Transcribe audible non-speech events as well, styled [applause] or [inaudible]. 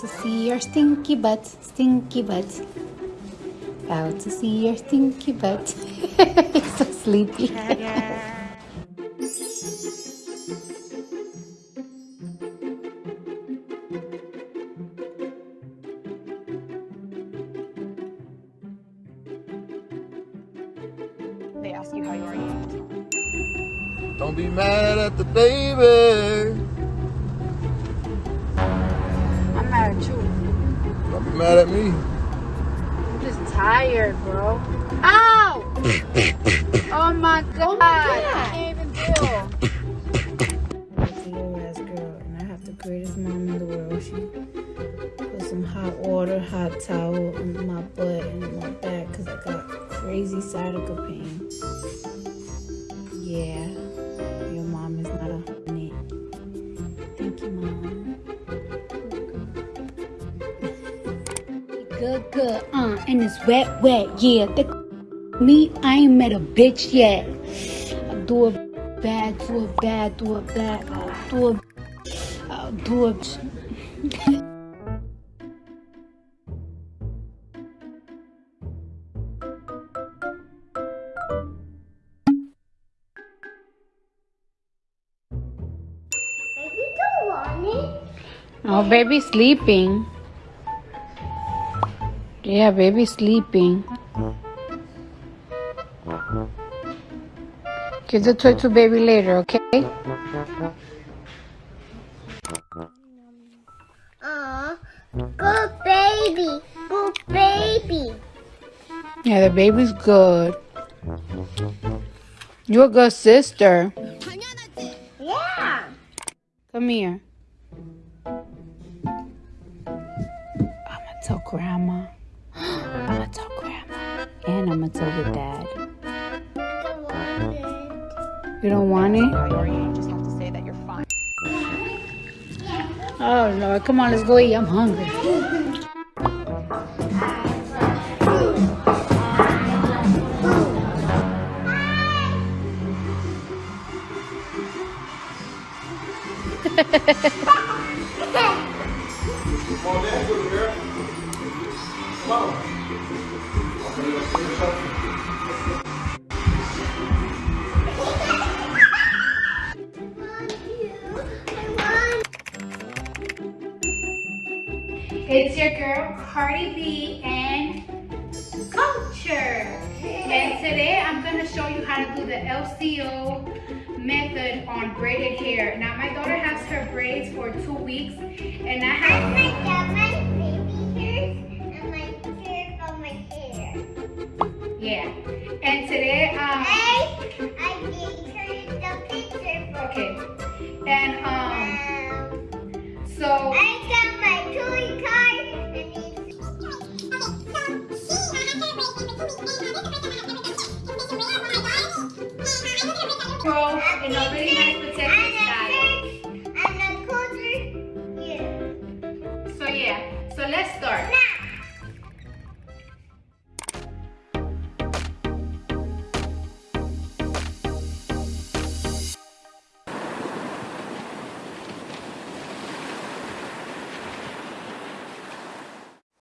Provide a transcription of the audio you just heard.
To see your stinky butt, stinky butt. About to see your stinky butt. He's [laughs] so sleepy. They ask you how you are, Don't be mad at the baby. At you. Don't be mad at me. I'm just tired, bro. Ow! oh my god. I can't even deal. It's a little ass girl, and I have the greatest mom in the world. She put some hot water, hot towel on my butt and my back because I got crazy sciatica pain. Good, good, uh, and it's wet, wet, yeah. The me, I ain't met a bitch yet. I do a bad, do a bad, do a bad, I'll do it, I'll do it. Baby don't want it. Oh, baby sleeping. Yeah, baby sleeping. Give the toy to baby later, okay? Aw, good baby, good baby. Yeah, the baby's good. You're a good sister. Yeah. Come here. I'ma tell grandma. I'ma tell grandma. And I'ma tell your dad. I don't want it. You don't want it? How you are, you just have to say that you're fine. Oh Lord, come on, let's go eat. I'm hungry. Come on, It's your girl Cardi B and Kulture. And today I'm gonna show you how to do the LCO method on braided hair. Now my daughter has her braids for two weeks and I have uh, might my baby hairs and my hair on my hair. yeah. And today um I, I gave her the picture for okay. And